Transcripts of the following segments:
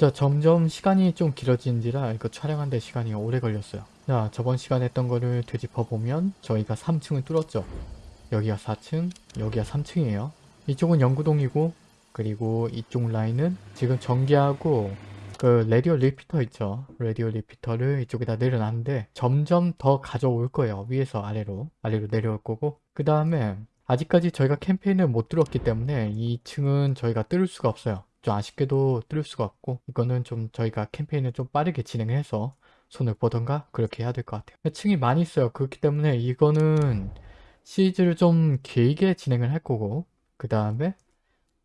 자 점점 시간이 좀 길어지는지라 이거 촬영하는데 시간이 오래 걸렸어요. 자 저번 시간에 했던 거를 되짚어 보면 저희가 3층을 뚫었죠. 여기가 4층, 여기가 3층이에요. 이쪽은 연구동이고 그리고 이쪽 라인은 지금 전기하고 그 라디오 repeater 있죠. 라디오 repeater를 이쪽에다 내려놨는데 점점 더 가져올 거예요. 위에서 아래로 아래로 내려올 거고 그 다음에 아직까지 저희가 캠페인을 못 뚫었기 때문에 2층은 저희가 뚫을 수가 없어요. 좀 아쉽게도 뚫을 수가 없고 이거는 좀 저희가 캠페인을 좀 빠르게 진행해서 손을 보던가 그렇게 해야 될 것 같아요. 층이 많이 있어요. 그렇기 때문에 이거는 시리즈를 좀 길게 진행을 할 거고 그 다음에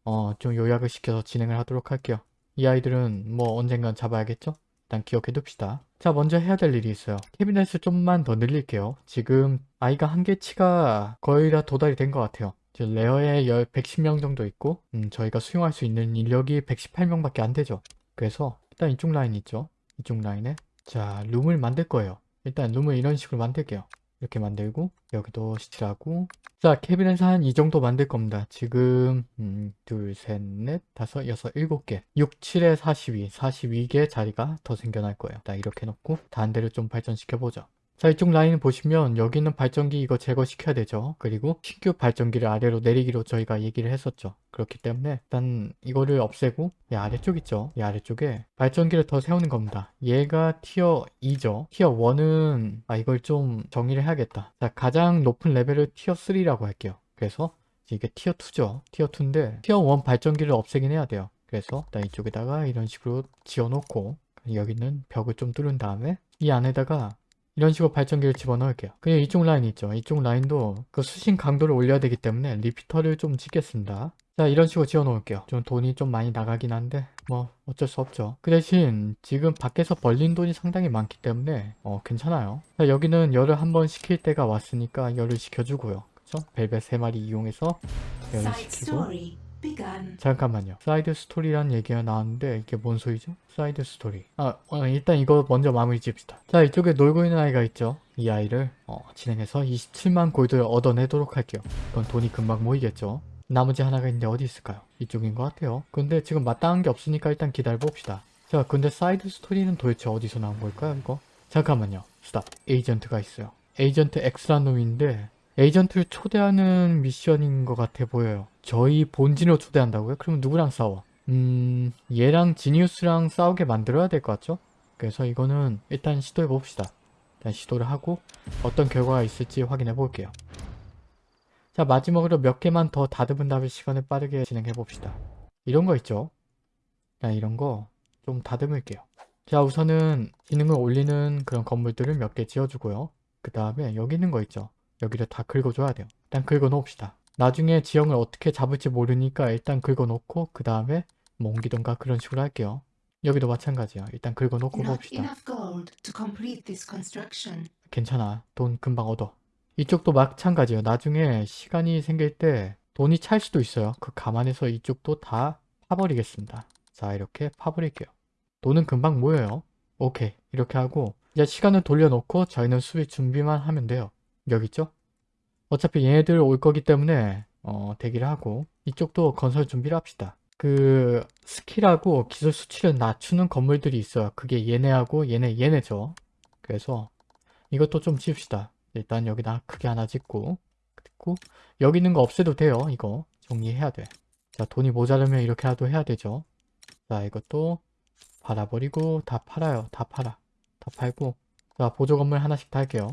어, 좀 요약을 시켜서 진행을 하도록 할게요. 이 아이들은 뭐 언젠간 잡아야겠죠? 일단 기억해 둡시다. 자 먼저 해야 될 일이 있어요. 캐비넷을 좀만 더 늘릴게요. 지금 아이가 한계치가 거의 다 도달이 된 것 같아요. 레어에 110명 정도 있고 음, 저희가 수용할 수 있는 인력이 118명밖에 안 되죠. 그래서 일단 이쪽 라인 있죠. 이쪽 라인에 자 룸을 만들 거예요. 일단 룸을 이런 식으로 만들게요. 이렇게 만들고 여기도 시칠하고 자 캐비넷 한이 정도 만들 겁니다 지금 음, 둘, 셋, 넷, 다섯, 여섯, 일곱 개 6, 7에 42 42개 자리가 더 생겨날 거예요 자 이렇게 놓고 단대를 좀 발전시켜 보죠 자 이쪽 라인 보시면 여기 있는 발전기 이거 제거시켜야 되죠. 그리고 신규 발전기를 아래로 내리기로 저희가 얘기를 했었죠. 그렇기 때문에 일단 이거를 없애고 이 아래쪽 있죠? 이 아래쪽에 발전기를 더 세우는 겁니다. 얘가 tier 2죠? tier 1은 아 이걸 좀 정리를 해야겠다. 자 가장 높은 레벨을 tier 3라고 할게요. 그래서 이게 tier 2죠. tier 2인데 tier 1 발전기를 없애긴 해야 돼요. 그래서 일단 이쪽에다가 이런 식으로 지어놓고 여기는 벽을 좀 뚫은 다음에 이 안에다가 이런 식으로 발전기를 집어넣을게요. 그리고 이쪽 라인 있죠. 이쪽 라인도 그 수신 강도를 올려야 되기 때문에 repeater를 좀 짓겠습니다. 자 이런 식으로 지어 놓을게요. 좀 돈이 좀 많이 나가긴 한데 뭐 어쩔 수 없죠. 그 대신 지금 밖에서 벌린 돈이 상당히 많기 때문에 어 괜찮아요. 자 여기는 열을 한번 시킬 때가 왔으니까 열을 시켜주고요. 그쵸? 벨벳 3마리 이용해서 열을 시키고 잠깐만요. side story란 얘기가 나왔는데 이게 뭔 소리죠? side story. 아 어, 일단 이거 먼저 마무리 짓읍시다. 자 이쪽에 놀고 있는 아이가 있죠. 이 아이를 어, 진행해서 27만 골드를 얻어내도록 할게요. 그건 돈이 금방 모이겠죠. 나머지 하나가 있는데 어디 있을까요? 이쪽인 것 같아요. 근데 지금 마땅한 게 없으니까 일단 기다려봅시다. 자 근데 side story는 도대체 어디서 나온 걸까요 이거? 잠깐만요. stop. 에이전트가 있어요. 에이전트 X란 놈인데 에이전트를 초대하는 미션인 것 같아 보여요. 저희 본진으로 초대한다고요? 그러면 누구랑 싸워? 음... 얘랑 지니우스랑 싸우게 만들어야 될 것 같죠? 그래서 이거는 일단 시도해 봅시다. 일단 시도를 하고 어떤 결과가 있을지 확인해 볼게요. 자 마지막으로 몇 개만 더 다듬은 다음에 시간을 빠르게 진행해 봅시다. 이런 거 있죠? 자 이런 거 좀 다듬을게요. 자 우선은 기능을 올리는 그런 건물들을 몇 개 지어주고요. 그 다음에 여기 있는 거 있죠? 여기를 다 긁어줘야 돼요. 일단 긁어놓읍시다. 나중에 지형을 어떻게 잡을지 모르니까 일단 긁어놓고 그 다음에 뭐 옮기던가 그런 식으로 할게요. 여기도 마찬가지야. 일단 긁어놓고 봅시다. 괜찮아. 돈 금방 얻어. 이쪽도 마찬가지예요. 나중에 시간이 생길 때 돈이 찰 수도 있어요. 그 감안해서 이쪽도 다 파버리겠습니다. 자 이렇게 파버릴게요. 돈은 금방 모여요. 오케이 이렇게 하고 이제 시간을 돌려놓고 저희는 수비 준비만 하면 돼요. 여기 있죠? 어차피 얘네들 올 거기 때문에 어, 대기를 하고 이쪽도 건설 준비를 합시다. 그 스킬하고 기술 수치를 낮추는 건물들이 있어요. 그게 얘네하고 얘네 얘네죠. 그래서 이것도 좀 지읍시다. 일단 여기다 크게 하나 짓고 그리고 여기 있는 거 없애도 돼요. 이거 정리해야 돼. 자 돈이 모자르면 이렇게라도 해야 되죠. 자 이것도 팔아버리고 다 팔아요. 다 팔아. 다 팔고 자 보조 건물 하나씩 달게요.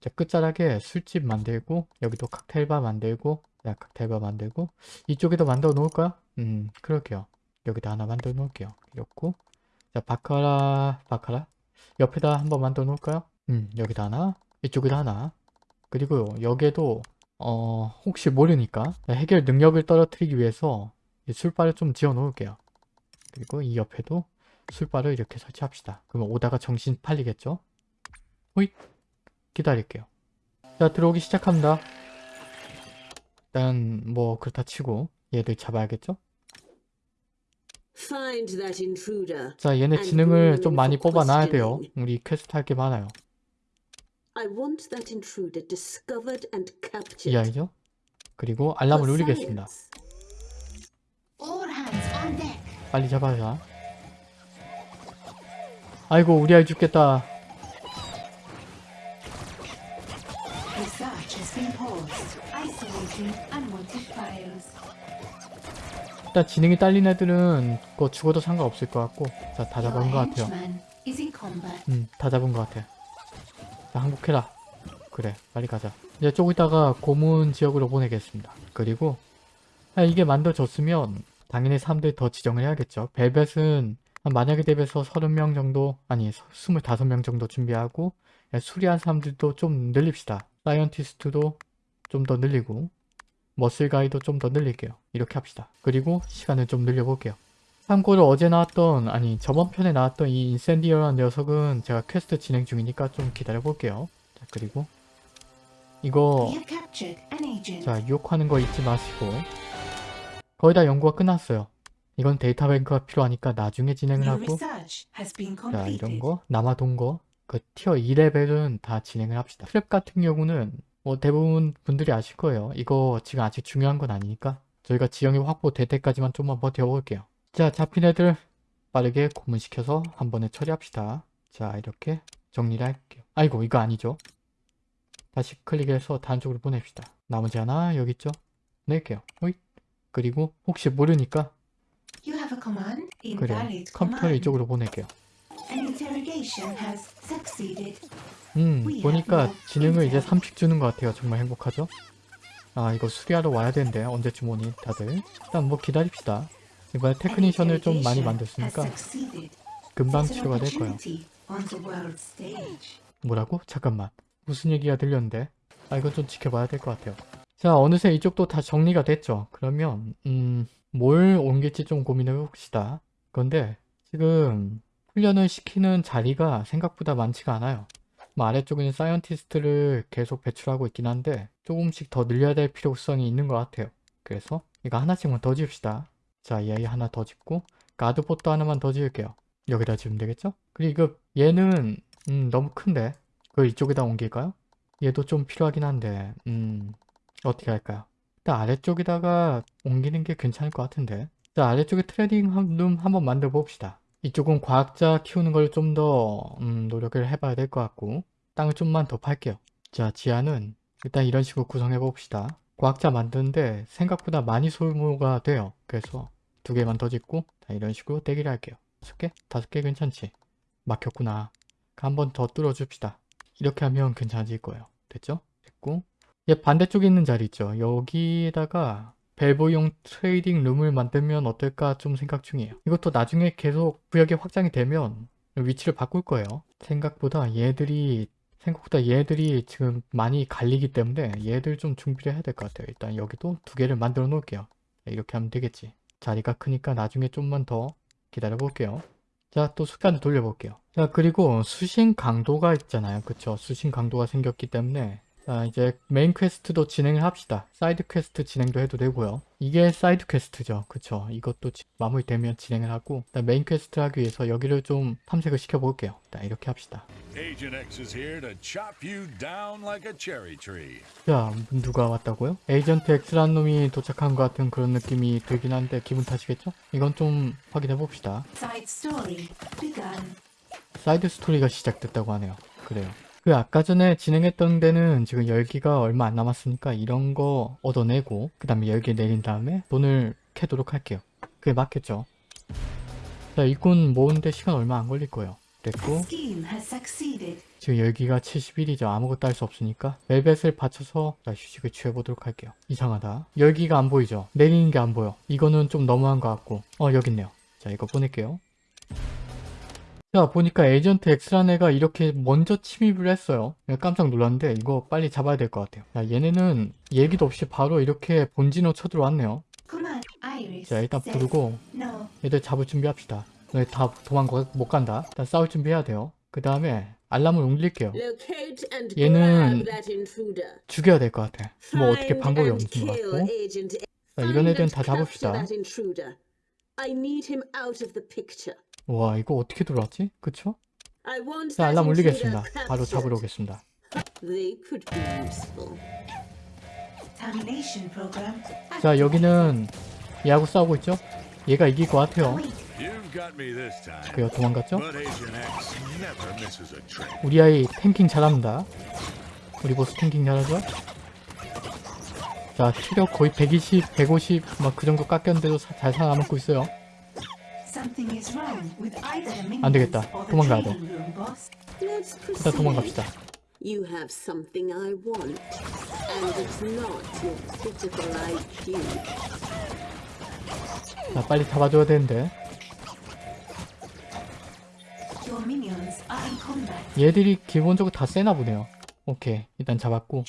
자 끝자락에 술집 만들고 여기도 칵테일바 만들고 자 칵테일바 만들고 이쪽에도 만들어 놓을까요? 음 그럴게요. 여기다 하나 만들어 놓을게요. 이렇고 자 바카라 바카라 옆에다 한번 만들어 놓을까요? 음 여기다 하나 이쪽에다 하나 그리고 여기에도 어 혹시 모르니까 해결 능력을 떨어뜨리기 위해서 술바를 좀 지어 놓을게요. 그리고 이 옆에도 술바를 이렇게 설치합시다. 그러면 오다가 정신 팔리겠죠? 호잇! 기다릴게요. 자 들어오기 시작합니다. 일단 뭐 그렇다 치고 얘들 잡아야겠죠? 자 얘네 지능을 좀 많이 뽑아놔야 돼요. 우리 퀘스트 할 게 많아요. 이 아이죠? 그리고 알람을 울리겠습니다. 빨리 잡아야 아이고 우리 아이 죽겠다. 일단 지능이 딸린 애들은 뭐 죽어도 상관없을 것 같고 자 다 잡은 것 같아요. combat. 음, 다 잡은 것 같아. 자, 항복해라. 그래, 빨리 가자. 이제 조금 있다가 고문 지역으로 보내겠습니다. 그리고 아, 이게 만들어졌으면 당연히 사람들 더 지정을 해야겠죠. 벨벳은 한 만약에 대비해서 30명 정도, 아니 25명 정도 준비하고 예, 수리한 사람들도 좀 늘립시다. 사이언티스트도 좀 더 늘리고 muscle guy도 좀 더 늘릴게요. 이렇게 합시다. 그리고 시간을 좀 늘려볼게요. 참고로 어제 나왔던 아니 저번 편에 나왔던 이 인센디어라는 녀석은 제가 퀘스트 진행 중이니까 좀 기다려 볼게요 자 그리고 이거. 자 유혹하는 거 잊지 마시고 거의 다 연구가 끝났어요 이건 데이터 뱅크가 필요하니까 나중에 진행을 하고 자. 이런 거 남아돈 거그 tier 2레벨은 다 진행을 합시다 트랩 같은 경우는 뭐 대부분 분들이 아실 거예요. 이거 지금 아직 중요한 건 아니니까 저희가 지형이 확보될 때까지만 좀만 버텨볼게요. 자 잡힌 애들 빠르게 고문시켜서 한 번에 처리합시다. 자 이렇게 정리를 할게요. 아이고 이거 아니죠? 다시 클릭해서 다른 쪽으로 보냅시다. 나머지 하나 여기 있죠? 낼게요. 호잇. 그리고 혹시 모르니까. 그래 컴퓨터를. 이쪽으로 보낼게요 음 보니까 지능을 이제 intel. 3씩 주는 것 같아요. 정말 행복하죠? 아 이거 수리하러 와야 되는데 언제쯤 오니 다들. 일단 뭐 기다립시다. 이번에 테크니션을 좀 많이 만들었으니까 금방 치료가 될 거예요. 뭐라고? 잠깐만. 무슨 얘기가 들렸는데? 아 이건 좀 지켜봐야 될 것 같아요. 자 어느새 이쪽도 다 정리가 됐죠? 그러면 음 뭘 옮길지 좀 고민해 봅시다. 그런데 지금 훈련을 시키는 자리가 생각보다 많지가 않아요 뭐 아래쪽에는 scientist를 계속 배출하고 있긴 한데 조금씩 더 늘려야 될 필요성이 있는 것 같아요 그래서 이거 하나씩만 더 지읍시다 자 얘 하나 더 짓고 guard post 하나만 더 지을게요 여기다 지으면 되겠죠? 그리고 얘는 음, 너무 큰데 그걸 이쪽에다 옮길까요? 얘도 좀 필요하긴 한데 음 어떻게 할까요? 일단 아래쪽에다가 옮기는 게 괜찮을 것 같은데 자 아래쪽에 trading room 한번 만들어 봅시다 이쪽은 과학자 키우는 걸 좀더 음, 노력을 해봐야 될 것 같고 땅을 좀만 더 팔게요 자 지하는 일단 이런 식으로 구성해 봅시다 과학자 만드는데 생각보다 많이 소모가 돼요 그래서 두 개만 더 짓고 자 이런 식으로 대기를 할게요 다섯 개? 다섯 개 괜찮지? 막혔구나 한 번 더 뚫어줍시다. 이렇게 하면 괜찮아질 거예요. 됐죠? 됐고 얘 반대쪽에 있는 자리 있죠? 여기에다가 벨보용 trading room을 만들면 어떨까 좀 생각 중이에요. 이것도 나중에 계속 구역이 확장이 되면 위치를 바꿀 거예요. 생각보다 얘들이 생각보다 얘들이 지금 많이 갈리기 때문에 얘들 좀 준비를 해야 될 것 같아요. 일단 여기도 두 개를 만들어 놓을게요. 이렇게 하면 되겠지. 자리가 크니까 나중에 좀만 더 기다려 볼게요. 자, 또 숫자를 돌려 볼게요. 자, 그리고 수신 강도가 있잖아요. 그쵸? 수신 강도가 생겼기 때문에 자, 이제 main quest도 진행을 합시다. side quest 진행도 해도 되고요. 이게 side quest죠. 그쵸? 이것도 지- 마무리되면 진행을 하고 일단 main quest 하기 위해서 여기를 좀 탐색을 시켜볼게요. 일단 이렇게 합시다. Like. 자, 누가 왔다고요? Agent X라는 놈이 도착한 것 같은 그런 느낌이 들긴 한데 기분 탓이겠죠? 이건 좀 확인해 봅시다. Side story begun. side story가 시작됐다고 하네요. 그래요. 그 아까 전에 진행했던 데는 지금 열기가 얼마 안 남았으니까 이런 거 얻어내고 그 다음에 열기 내린 다음에 돈을 캐도록 할게요. 그게 맞겠죠? 자 일꾼 모으는데 시간 얼마 안 걸릴 거예요. 됐고. 지금 열기가 71이죠. 아무것도 할 수 없으니까 벨벳을 받쳐서 자, 휴식을 취해보도록 할게요. 이상하다. 열기가 안 보이죠? 내리는 게 안 보여. 이거는 좀 너무한 것 같고 어 여기 있네요. 자 이거 보낼게요. 자 보니까 에이전트 X라는 애가 이렇게 먼저 침입을 했어요. 깜짝 놀랐는데 이거 빨리 잡아야 될 것 같아요. 자 얘네는 얘기도 없이 바로 이렇게 본진으로 쳐들어왔네요. 자 일단 부르고. 얘들 잡을 준비합시다. 너희 다 도망가 못 간다. 일단 싸울 준비해야 돼요. 그 다음에 알람을 울릴게요. 얘는. 죽여야 될 것 같아. 뭐 어떻게 방법이 없는 것 같고. 자, 이런 애들은 다 잡읍시다. 와 이거 어떻게 들어왔지? 그쵸? 자 알람 울리겠습니다. 바로. 잡으러 오겠습니다. 자 여기는 얘하고 싸우고 있죠? 얘가 이길 것 같아요. 그요 도망갔죠? 우리 아이 탱킹 잘합니다. 우리 보스 탱킹 잘하죠? 자, 체력 거의 120, 150, 막 그 정도 깎였는데도 사- 잘 살아남고 있어요. 안 되겠다. 도망가야 돼. 일단 proceed. 도망갑시다. You have something I want, and it's not your pitiful IQ. 자, 빨리 잡아줘야 되는데. 얘들이 기본적으로 다 세나 보네요. 오케이, 일단 잡았고.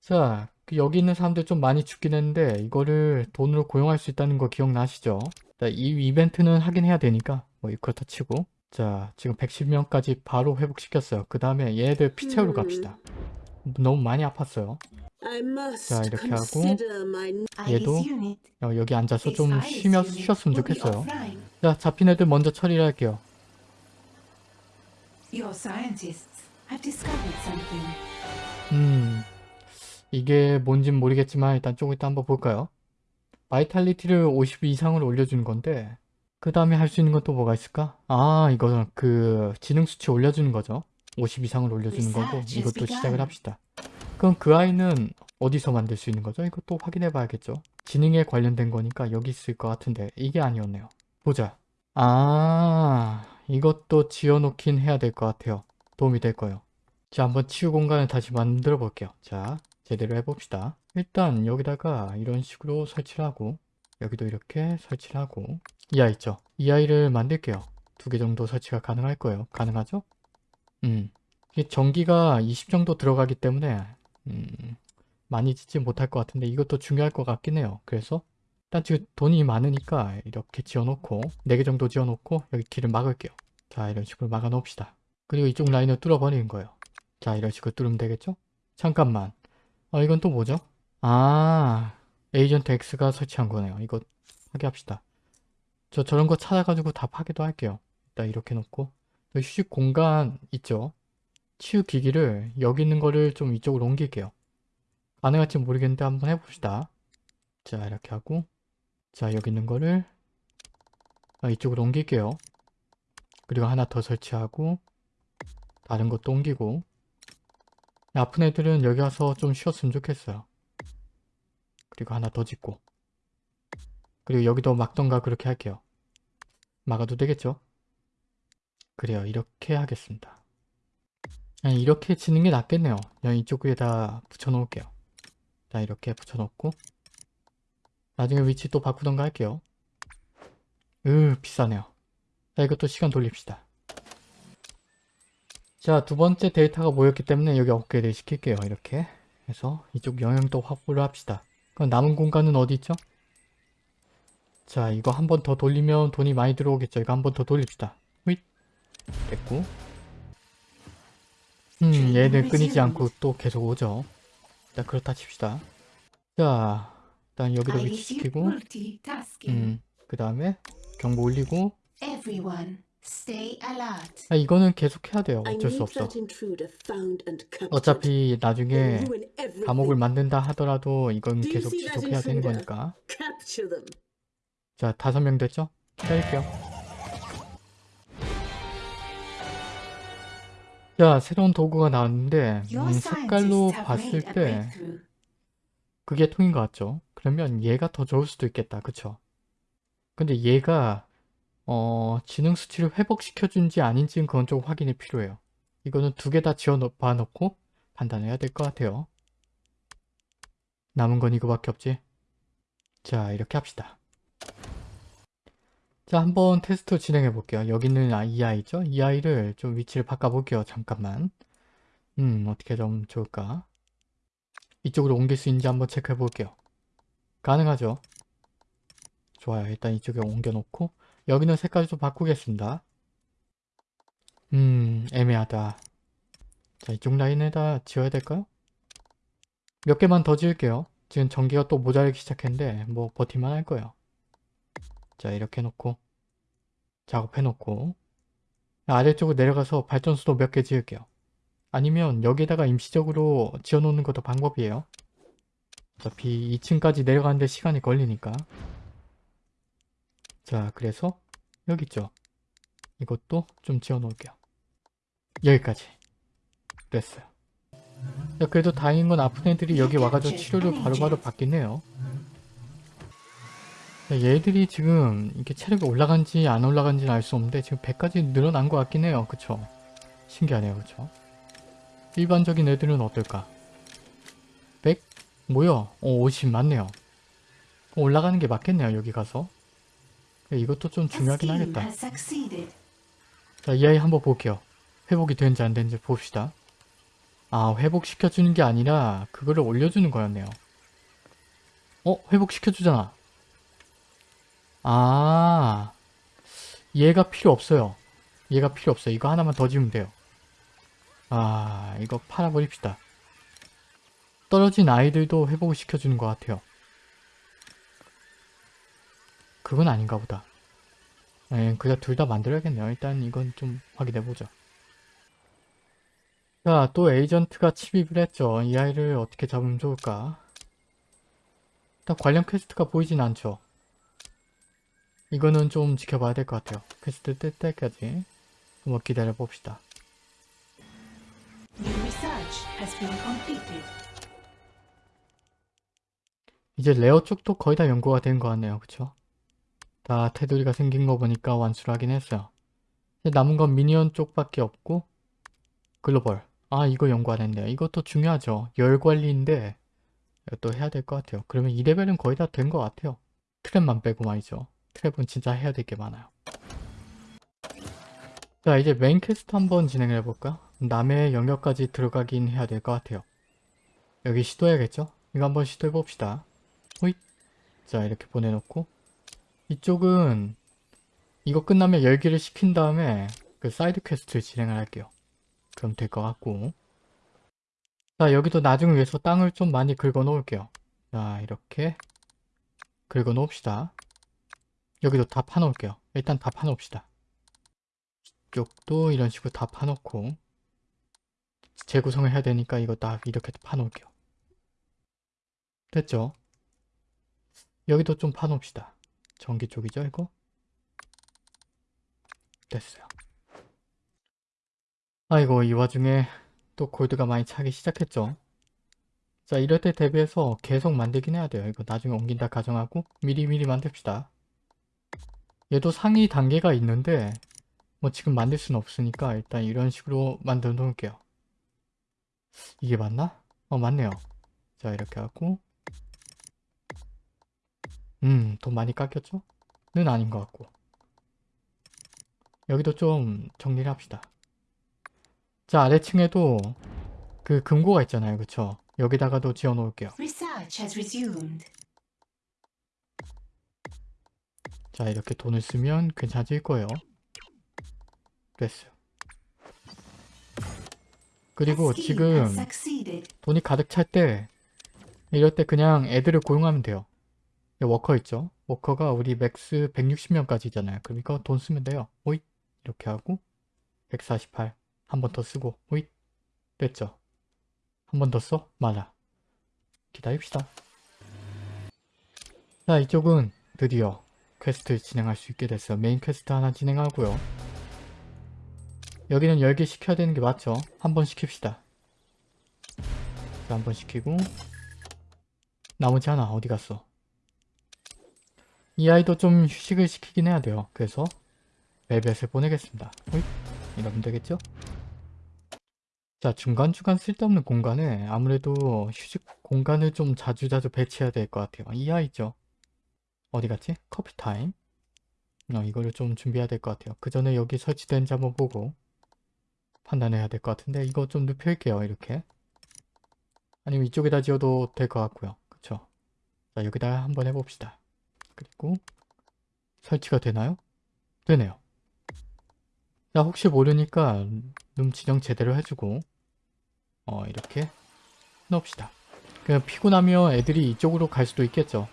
자, 그 여기 있는 사람들 좀 많이 죽긴 했는데 이거를 돈으로 고용할 수 있다는 거 기억나시죠? 자, 이 이벤트는 하긴 해야 되니까 뭐 그렇다 치고 자, 지금 110명까지 바로 회복시켰어요. 그 다음에 얘네들 피 채우러 갑시다. 너무 많이 아팠어요. 자, 이렇게 하고. 얘도. 어, 여기 앉아서 좀 쉬며, 쉬었으면 좋겠어요. 자, 잡힌 애들 먼저 처리를 할게요. 음, 이게 뭔진 모르겠지만 일단 조금 이따 한번 볼까요? vitality를 50 이상으로 올려주는 건데 그 다음에 할 수 있는 건 또 뭐가 있을까? 아, 이거는 그 지능 수치 올려주는 거죠. 50 이상을 올려주는 거고 이것도. 시작을 합시다. 그럼 그 아이는 어디서 만들 수 있는 거죠? 이것도 확인해 봐야겠죠. 지능에 관련된 거니까 여기 있을 것 같은데 이게 아니었네요. 보자. 아, 이것도 지어놓긴 해야 될 것 같아요. 도움이 될 거예요. 자, 한번 치유 공간을 다시 만들어 볼게요. 자, 제대로 해봅시다. 일단 여기다가 이런 식으로 설치를 하고 여기도 이렇게 설치를 하고 이 아이 있죠? 이 아이를 만들게요. 두 개 정도 설치가 가능할 거예요. 가능하죠? 음. 이게 전기가 20 정도 들어가기 때문에 음, 많이 짓지 못할 것 같은데 이것도 중요할 것 같긴 해요. 그래서 일단 지금 돈이 많으니까 이렇게 지어놓고 4개 정도 지어놓고 여기 길을 막을게요. 자, 이런 식으로 막아 놓읍시다. 그리고 이쪽 라인을 뚫어버리는 거예요. 자, 이런 식으로 뚫으면 되겠죠? 잠깐만. 어, 이건 또 뭐죠? 아, 에이전트 X가 설치한 거네요. 이거 파괴합시다. 저 저런 거 찾아가지고 다 파괴도 할게요. 일단 이렇게 놓고 또 휴식 공간 있죠? 치유 기기를 여기 있는 거를 좀 이쪽으로 옮길게요. 가능할지 모르겠는데 한번 해봅시다. 자, 이렇게 하고 자, 여기 있는 거를 아, 이쪽으로 옮길게요. 그리고 하나 더 설치하고 다른 것도 옮기고 아픈 애들은 여기 와서 좀 쉬었으면 좋겠어요. 그리고 하나 더 짓고 그리고 여기도 막던가 그렇게 할게요. 막아도 되겠죠? 그래요. 이렇게 하겠습니다. 그냥 이렇게 짓는 게 낫겠네요. 그냥 이쪽 위에다 붙여놓을게요. 자 이렇게 붙여놓고 나중에 위치 또 바꾸던가 할게요. 으 비싸네요. 자 이것도 시간 돌립시다. 자, 두 번째 데이터가 모였기 때문에 여기 업그레이드 시킬게요. 이렇게 해서 이쪽 영역도 확보를 합시다. 그럼 남은 공간은 어디 있죠? 자, 이거 한 번 더 돌리면 돈이 많이 들어오겠죠. 이거 한 번 더 돌립시다. 휘 됐고 음, 얘들 끊이지 않고 또 계속 오죠. 일단 그렇다 칩시다. 자, 일단 여기도 위치시키고. 음, 그 다음에 경보 올리고 stay alert. 아, 이거는 계속 해야 돼요. I 어쩔 수 need 없어. that intruder found and captured. 어차피 나중에. 감옥을 만든다 하더라도 이건 계속 지속해야 되는? 거니까. Capture them. 자, 다섯 명 됐죠? 기다릴게요. 자, 새로운 도구가 나왔는데 음, 색깔로 봤을 때. 그게 통인 것 같죠? 그러면 얘가 더 좋을 수도 있겠다. 그쵸? 근데 얘가 어, 지능 수치를 회복시켜준지 아닌지는 그건 좀 확인이 필요해요. 이거는 두 개 다 지어 봐 놓고 판단해야 될 것 같아요. 남은 건 이거밖에 없지? 자, 이렇게 합시다. 자, 한번 테스트 진행해 볼게요. 여기 있는 아, 이 아이죠? 이 아이를 좀 위치를 바꿔 볼게요. 잠깐만. 음, 어떻게 좀 좋을까? 이쪽으로 옮길 수 있는지 한번 체크해 볼게요. 가능하죠? 좋아요. 일단 이쪽에 옮겨 놓고 여기는 색깔 좀 바꾸겠습니다. 음, 애매하다. 자, 이쪽 라인에다 지어야 될까요? 몇 개만 더 지을게요. 지금 전기가 또 모자라기 시작했는데 뭐 버티만 할 거예요. 자, 이렇게 해놓고 작업해놓고 아래쪽으로 내려가서 발전소도 몇 개 지을게요. 아니면 여기다가 임시적으로 지어놓는 것도 방법이에요. 어차피 2층까지 내려가는데 시간이 걸리니까 자, 그래서 여기 있죠. 이것도 좀 지어 놓을게요. 여기까지. 됐어요. 자, 그래도 다행인 건 아픈 애들이 여기 와가지고 치료를 바로바로 받겠네요. 자, 얘들이 지금 이렇게 체력이 올라간지 안 올라간지는 알 수 없는데 지금 100까지 늘어난 것 같긴 해요. 그쵸? 신기하네요. 그쵸? 일반적인 애들은 어떨까? 100? 뭐야? 어, 50 맞네요. 올라가는 게 맞겠네요. 여기 가서. 이것도 좀 중요하긴 하겠다. 자, 이 아이 한번 볼게요. 회복이 되는지 안 되는지 봅시다. 아, 회복시켜주는 게 아니라 그거를 올려주는 거였네요. 어? 회복시켜주잖아. 아, 얘가 필요 없어요. 얘가 필요 없어요. 이거 하나만 더 지으면 돼요. 아, 이거 팔아버립시다. 떨어진 아이들도 회복을 시켜주는 것 같아요. 그건 아닌가 보다. 예, 그냥 둘 다 만들어야겠네요. 일단 이건 좀 확인해보죠. 자, 또 에이전트가 침입을 했죠. 이 아이를 어떻게 잡으면 좋을까? 일단 관련 quest가 보이진 않죠. 이거는 좀 지켜봐야 될 것 같아요. 퀘스트 뜰 때까지 한번 기다려봅시다. 이제 lair 쪽도 거의 다 연구가 된것 같네요. 그쵸? 다 테두리가 생긴 거 보니까 완수를 하긴 했어요. 남은 건 minion 쪽밖에 없고 글로벌. 아 이거 연구 안 했네요. 이것도 중요하죠. 열 관리인데 이것도 해야 될 것 같아요. 그러면 2레벨은 거의 다 된 것 같아요. trap만 빼고 말이죠. trap은 진짜 해야 될 게 많아요. 자 이제 main quest 한번 진행을 해볼까? 남의 영역까지 들어가긴 해야 될 것 같아요. 여기 시도해야겠죠? 이거 한번 시도해봅시다. 호잇. 자 이렇게 보내놓고 이쪽은 이거 끝나면 열기를 식힌 다음에 그 side quest를 진행을 할게요. 그럼 될 것 같고 자 여기도 나중을 위해서 땅을 좀 많이 긁어 놓을게요. 자 이렇게 긁어 놓읍시다. 여기도 다 파놓을게요. 일단 다 파놓읍시다. 이쪽도 이런 식으로 다 파놓고 재구성을 해야 되니까 이거 다 이렇게 파놓을게요. 됐죠? 여기도 좀 파놓읍시다. 전기 쪽이죠, 이거? 됐어요. 아이고, 이 와중에 또 골드가 많이 차기 시작했죠. 자, 이럴 때 대비해서 계속 만들긴 해야 돼요. 이거 나중에 옮긴다 가정하고 미리미리 만듭시다. 얘도 상위 단계가 있는데 뭐 지금 만들 수는 없으니까 일단 이런 식으로 만들어 놓을게요. 이게 맞나? 어, 맞네요. 자, 이렇게 하고 음, 돈 많이 깎였죠? 는 아닌 것 같고. 여기도 좀 정리를 합시다. 자, 아래층에도 그 금고가 있잖아요. 그쵸? 여기다가도 지어 놓을게요. 자, 이렇게 돈을 쓰면 괜찮아질 거예요. 됐어요. 그리고 지금. 돈이 가득 찰 때 이럴 때 그냥 애들을 고용하면 돼요. 이 워커 있죠? 워커가 우리 max 160명까지잖아요. 그럼 이거 돈 쓰면 돼요. 오잇 이렇게 하고 148 한 번 더 쓰고 오잇 됐죠? 한 번 더 써? 말아. 기다립시다. 자 이쪽은 드디어 퀘스트 진행할 수 있게 됐어요. main quest 하나 진행하고요. 여기는 열기 식혀야 되는 게 맞죠? 한 번 식힙시다. 한 번 식히고 나머지 하나 어디 갔어? 이 아이도 좀 휴식을 시키긴 해야 돼요. 그래서 벨벳을 보내겠습니다. 호잇. 이러면 되겠죠? 자 중간중간 쓸데없는 공간에 아무래도 휴식 공간을 좀 자주자주 배치해야 될 것 같아요. 이 아이죠? 어디 갔지? 커피 타임? 어, 이거를 좀 준비해야 될 것 같아요. 그 전에 여기 설치된지 한번 보고 판단해야 될 것 같은데 이거 좀 눕힐게요. 이렇게. 아니면 이쪽에다 지어도 될 것 같고요. 그쵸? 자 여기다 한번 해봅시다. 그리고 설치가 되나요? 되네요. 자 혹시 모르니까 룸 지정 제대로 해주고 어 이렇게 넣읍시다. 그냥 피곤하면 애들이 이쪽으로 갈 수도 있겠죠.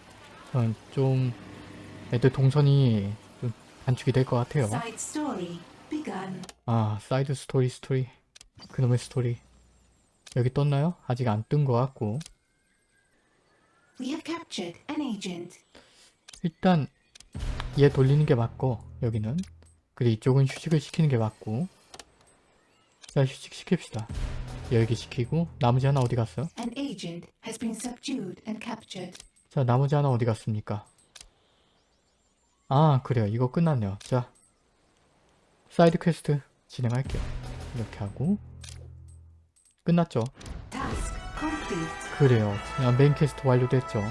어, 좀 애들 동선이 좀 단축이 될 것 같아요. 아 side story 스토리 그놈의 스토리 여기 떴나요? 아직 안 뜬 것 같고 일단 얘 돌리는 게 맞고 여기는. 그리고 이쪽은 휴식을 시키는 게 맞고. 자 휴식 시킵시다. 여기 시키고 나머지 하나 어디 갔어? 자 나머지 하나 어디 갔습니까? 아 그래요. 이거 끝났네요. 자 side quest 진행할게요. 이렇게 하고. 끝났죠. 그래요. 그냥 메인 퀘스트 완료됐죠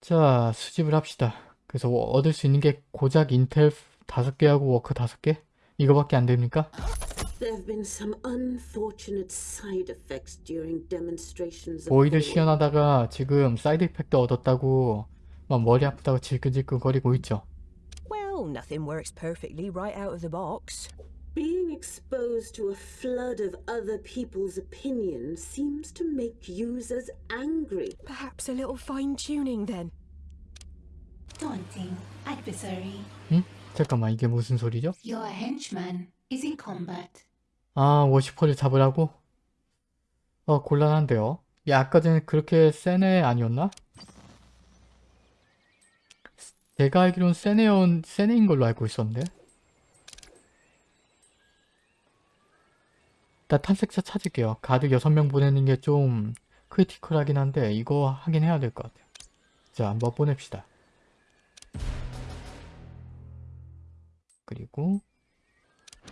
자 수집을 합시다 그래서 얻을 수 있는 게 고작 인텔 5개하고 워크 5개? 이거밖에 안 됩니까? There have been some unfortunate side effects during demonstrations of 보이드 power. 시연하다가 지금 사이드 이펙트 얻었다고 막 머리 아프다고 질끈질끈 거리고 있죠 Well, nothing works perfectly right out of the box. Being exposed to a flood of other people's opinions seems to make users angry. Perhaps a little fine tuning then. Daunting adversary. 응? 잠깐만 이게 무슨 소리죠? Your henchman is in combat. 아 워시퍼를 잡으라고? 어 곤란한데요 야 아까 전에 그렇게 센 애 아니었나? 제가 알기론 센 애인 걸로 알고 있었는데 일단 탐색자 찾을게요. 가드 6명 보내는 게 좀 critical하긴 한데 이거 하긴 해야 될 것 같아요. 자 한번 보냅시다. 그리고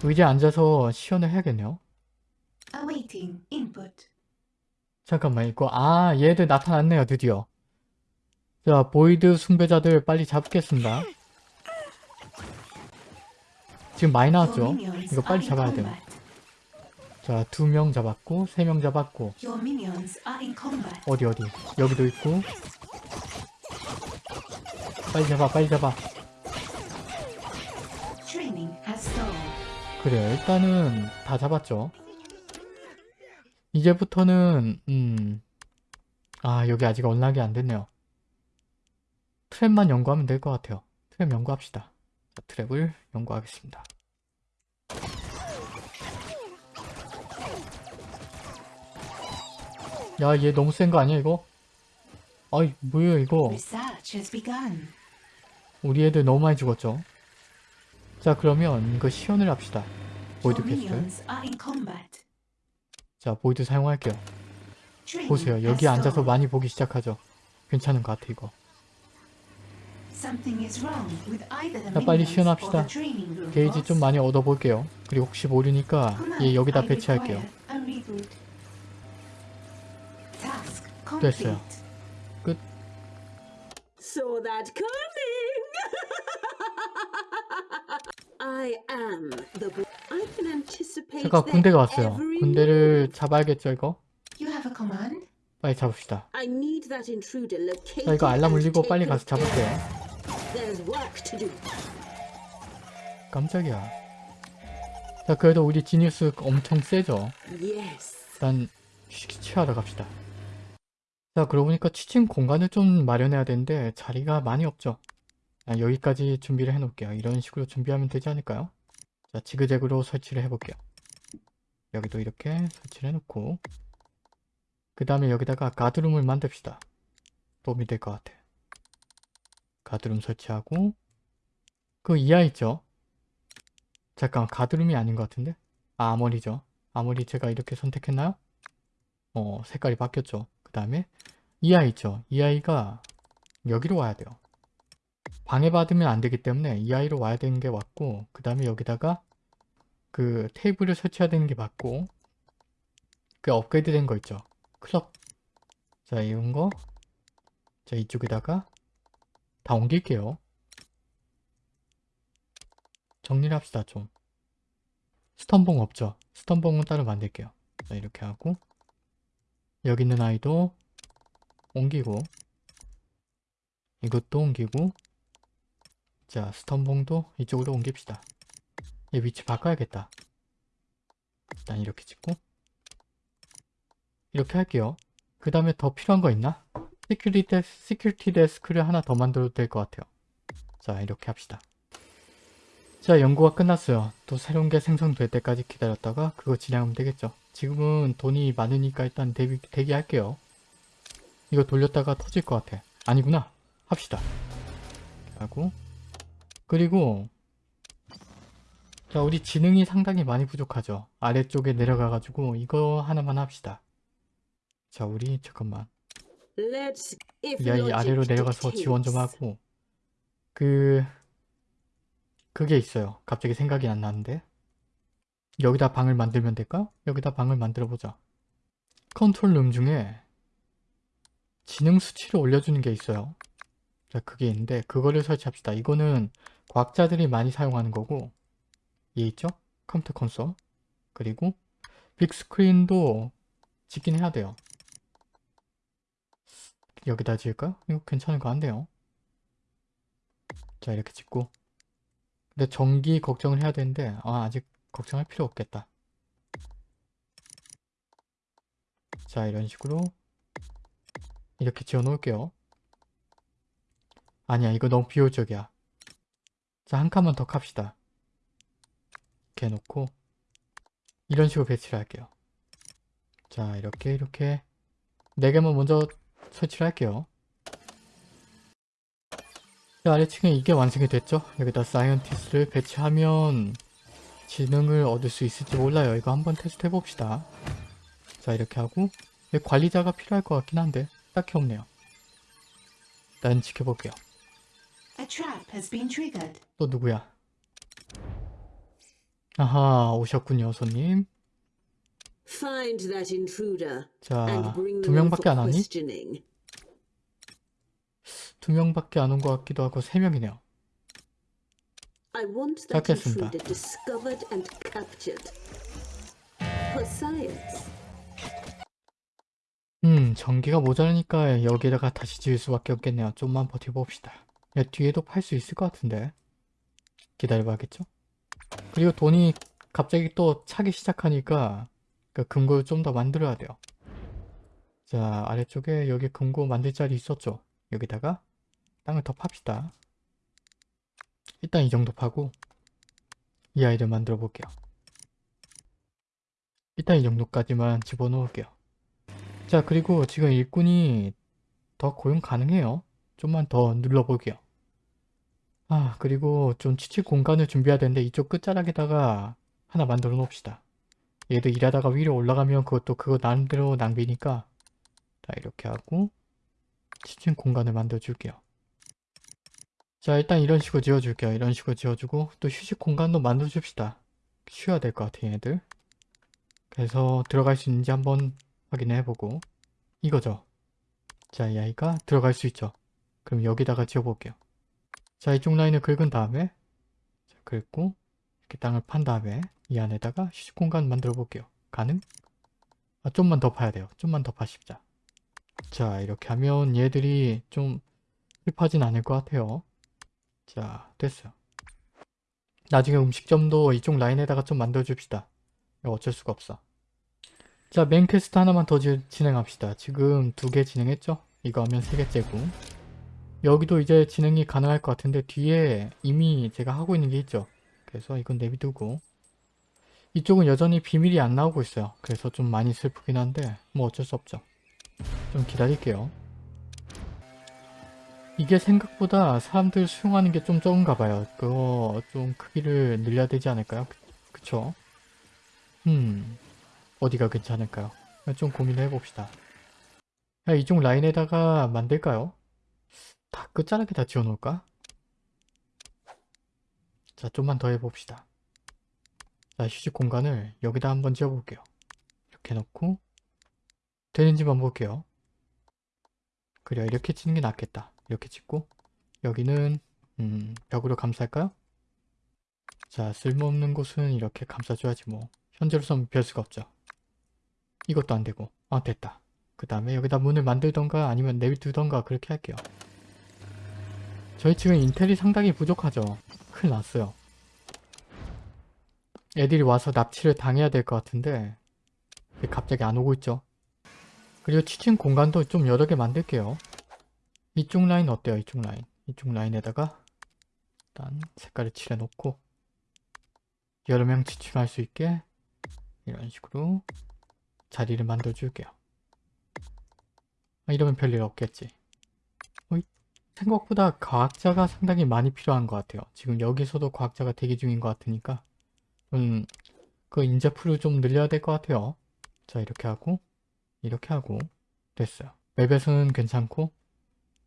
의자에 앉아서 시연을 해야겠네요. Awaiting input. 잠깐만 이거 아 얘들 나타났네요 드디어. 자 void 숭배자들 빨리 잡겠습니다. 지금 많이 나왔죠? 이거 빨리 잡아야 돼요. 자 두 명 잡았고 세 명 잡았고. 어디 어디? 여기도 있고. 빨리 잡아 빨리 잡아. 그래요 일단은 다 잡았죠. 이제부터는 음 아 여기 아직 언락이 안 됐네요. 트랩만 연구하면 될 것 같아요. 트랩 연구합시다. 자, trap을 연구하겠습니다 야 얘 너무 센 거 아니야 이거? 아이 뭐야 이거. 우리 애들 너무 많이 죽었죠 자 그러면 이거 시연을 합시다 void combat. 자 void 사용할게요 보세요 여기 앉아서. 많이 보기 시작하죠 괜찮은 것 같아 이거 자, 빨리 시연합시다. 게이지. 좀 많이 얻어볼게요 그리고 혹시 모르니까 얘 여기다 배치할게요 됐어요. 끝 Saw that coming! I am the I can anticipate their 군대가 왔어요 every 군대를 잡아야겠죠 이거? You have a command? 빨리 잡읍시다 I need that intruder located. 자 이거 알람 울리고 빨리 가서 잡을게요. There's work to do. 깜짝이야 자 그래도 우리 지니우스 엄청 세죠 Yes. 일단 휴식 취하러 갑시다 자 그러고 보니까 취침 공간을 좀 마련해야 되는데 자리가 많이 없죠. 아, 여기까지 준비를 해 놓을게요. 이런 식으로 준비하면 되지 않을까요? 자 지그재그로 설치를 해 볼게요. 여기도 이렇게 설치를 해 놓고. 그 다음에 여기다가 가드룸을 만듭시다. 도움이 될 것 같아. 가드룸 설치하고. 그 이하 있죠? 잠깐 가드룸이 아닌 것 같은데? 아 아머리죠. 아머리 제가 이렇게 선택했나요? 어 색깔이 바뀌었죠. 그 다음에 이 아이 있죠. 이 아이가 여기로 와야 돼요. 방해받으면 안 되기 때문에 이 아이로 와야 되는 게 맞고 그 다음에 여기다가 그 테이블을 설치해야 되는 게 맞고 그 업그레이드 된 거 있죠. 클럽 자 이런 거 자 이쪽에다가 다 옮길게요. 정리를 합시다 좀. 스턴봉 없죠? 스턴봉은 따로 만들게요. 자 이렇게 하고 여기 있는 아이도 옮기고 이것도 옮기고 자 stun봉도 이쪽으로 옮깁시다. 얘 위치 바꿔야겠다. 일단 이렇게 찍고. 이렇게 할게요. 그 다음에 더 필요한 거 있나? security, des, security desk를 하나 더 만들어도 될 것 같아요. 자 이렇게 합시다. 자 연구가 끝났어요. 또 새로운 게 생성될 때까지 기다렸다가 그거 진행하면 되겠죠 지금은 돈이 많으니까 일단 대기, 대기할게요 이거 돌렸다가 터질 것 같아 아니구나 합시다 하고 그리고 자 우리 지능이 상당히 많이 부족하죠. 아래쪽에 내려가가지고 이거 하나만 합시다. 자 우리 잠깐만 야 이 아래로 내려가서 지원 좀. 하고 그 그게 있어요. 갑자기 생각이 안 나는데 여기다 방을 만들면 될까? 여기다 방을 만들어 보자. 컨트롤 룸 중에 지능 수치를 올려주는 게 있어요. 자 그게 있는데 그거를 설치합시다. 이거는 과학자들이 많이 사용하는 거고 얘 있죠? 컴퓨터 콘솔 그리고 빅스크린도 짓긴 해야 돼요. 여기다 지을까? 이거 괜찮은 거 같네요. 자 이렇게 짓고 근데 전기 걱정을 해야 되는데 아 아직 걱정할 필요 없겠다. 자 이런 식으로 이렇게 지어 놓을게요. 아니야 이거 너무 비효율적이야. 자 한 칸만 더 갑시다. 이렇게 해놓고 이런 식으로 배치를 할게요. 자 이렇게 이렇게 네 개만 먼저 설치를 할게요. 자, 아래층에 이게 완성이 됐죠? 여기다 scientist를 배치하면 지능을 얻을 수 있을지 몰라요. 이거 한번 테스트 해봅시다. 자, 이렇게 하고 관리자가 필요할 것 같긴 한데 딱히 없네요. 일단 지켜볼게요. A trap has been triggered. 또 누구야? 아하, 오셨군요, 손님. Find that intruder 자, and bring 두 명밖에 안 하니? questioning. 두 명밖에 안 온 것 같기도 하고 세 명이네요. I want that 찾겠습니다. intruder discovered and captured. For science. 음, 전기가 모자라니까 여기다가 다시 지을 수밖에 없겠네요. 좀만 버텨봅시다. 야, 뒤에도 팔 수 있을 것 같은데. 기다려봐야겠죠? 그리고 돈이 갑자기 또 차기 시작하니까 그 금고를 좀 더 만들어야 돼요. 자, 아래쪽에 여기 금고 만들 자리 있었죠? 여기다가 땅을 더 팝시다. 일단 이 정도 파고 이 아이를 만들어 볼게요. 일단 이 정도까지만 집어넣을게요. 자 그리고 지금 일꾼이 더 고용 가능해요. 좀만 더 눌러볼게요. 아 그리고 좀 취직 공간을 준비해야 되는데 이쪽 끝자락에다가 하나 만들어 놓읍시다. 얘도 일하다가 위로 올라가면 그것도 그거 나름대로 낭비니까 자 이렇게 하고 취직 공간을 만들어 줄게요. 자 일단 이런 식으로 지어줄게요. 이런 식으로 지어주고 또 휴식 공간도 만들어 줍시다. 쉬어야 될 것 같아요 얘들. 그래서 들어갈 수 있는지 한번 확인해보고 이거죠. 자, 이 아이가 들어갈 수 있죠. 그럼 여기다가 지어볼게요. 자, 이쪽 라인을 긁은 다음에 자, 긁고 이렇게 땅을 판 다음에 이 안에다가 휴식 공간 만들어 볼게요. 가능? 아, 좀만 더 파야 돼요. 좀만 더 파십자. 자, 이렇게 하면 얘들이 좀 hip하진 않을 것 같아요. 자, 됐어요. 나중에 음식점도 이쪽 라인에다가 좀 만들어 줍시다. 이거 어쩔 수가 없어. 자, main quest 하나만 더 지- 진행합시다. 지금 두 개 진행했죠? 이거 하면 세 개째고. 여기도 이제 진행이 가능할 것 같은데 뒤에 이미 제가 하고 있는 게 있죠? 그래서 이건 내비두고 이쪽은 여전히 비밀이 안 나오고 있어요. 그래서 좀 많이 슬프긴 한데 뭐 어쩔 수 없죠. 좀 기다릴게요. 이게 생각보다 사람들 수용하는 게 좀 적은가 봐요. 그거 좀 크기를 늘려야 되지 않을까요? 그- 그쵸? 음... 어디가 괜찮을까요? 좀 고민을 해봅시다. 야, 이쪽 라인에다가 만들까요? 다 끝자락에 다 지어놓을까? 자, 좀만 더 해봅시다. 자, 휴식 공간을 여기다 한번 지어볼게요. 이렇게 놓고 되는지만 볼게요. 그래, 이렇게 치는 게 낫겠다. 이렇게 짓고 여기는 음, 벽으로 감쌀까요? 자, 쓸모없는 곳은 이렇게 감싸줘야지 뭐. 현재로선 별 수가 없죠. 이것도 안 되고. 아 됐다. 그 다음에 여기다 문을 만들던가 아니면 내비두던가 그렇게 할게요. 저희 지금 인텔이 상당히 부족하죠. 큰일 났어요. 애들이 와서 납치를 당해야 될 것 같은데 왜 갑자기 안 오고 있죠. 그리고 취침 공간도 좀 여러 개 만들게요 이쪽 라인 어때요 이쪽 라인 이쪽 라인에다가 일단 색깔을 칠해 놓고 여러 명 취침할 수 있게 이런 식으로 자리를 만들어 줄게요. 아, 이러면 별일 없겠지. 어이? 생각보다 과학자가 상당히 많이 필요한 것 같아요. 지금 여기서도 과학자가 대기 중인 것 같으니까 음, 그 인재풀을 좀 늘려야 될 것 같아요. 자 이렇게 하고 이렇게 하고 됐어요. 맵에서는 괜찮고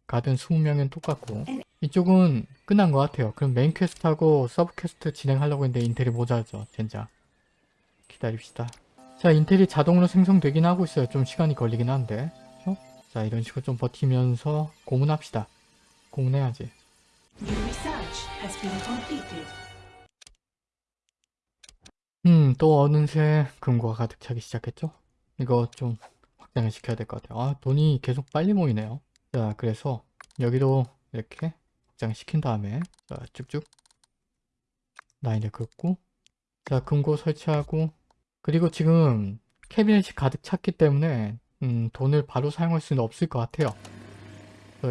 가든 20명은 똑같고 이쪽은 끝난 것 같아요. 그럼 main quest하고 sub quest 진행하려고 했는데 intel이 모자라죠. 젠장. 기다립시다. 자 intel이 자동으로 생성되긴 하고 있어요. 좀 시간이 걸리긴 한데 어? 자 이런 식으로 좀 버티면서 고문합시다. 고문해야지. 음, 또 어느새 금고가 가득 차기 시작했죠? 이거 좀 확장을 시켜야 될 것 같아요. 아, 돈이 계속 빨리 모이네요. 자, 그래서 여기도 이렇게 확장을 시킨 다음에 자, 쭉쭉 라인을 긋고 자, 금고 설치하고 그리고 지금 캐비넷이 가득 찼기 때문에 음, 돈을 바로 사용할 수는 없을 것 같아요.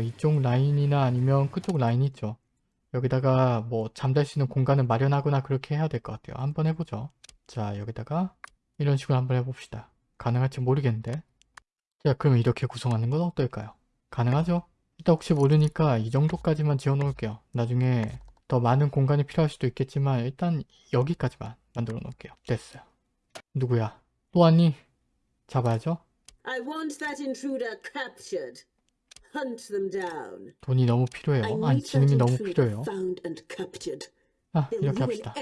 이쪽 라인이나 아니면 그쪽 라인 있죠. 여기다가 뭐 잠잘 수 있는 공간을 마련하거나 그렇게 해야 될 것 같아요. 한번 해보죠. 자 여기다가 이런 식으로 한번 해봅시다. 가능할지 모르겠는데 자 그러면 이렇게 구성하는 건 어떨까요? 가능하죠? 일단 혹시 모르니까 이 정도까지만 지어 놓을게요. 나중에 더 많은 공간이 필요할 수도 있겠지만 일단 여기까지만 만들어 놓을게요. 됐어요. 누구야? 또 왔니? 잡아야죠? 돈이 너무 필요해요. 아니 지능이 너무 필요해요. 아 이렇게 합시다.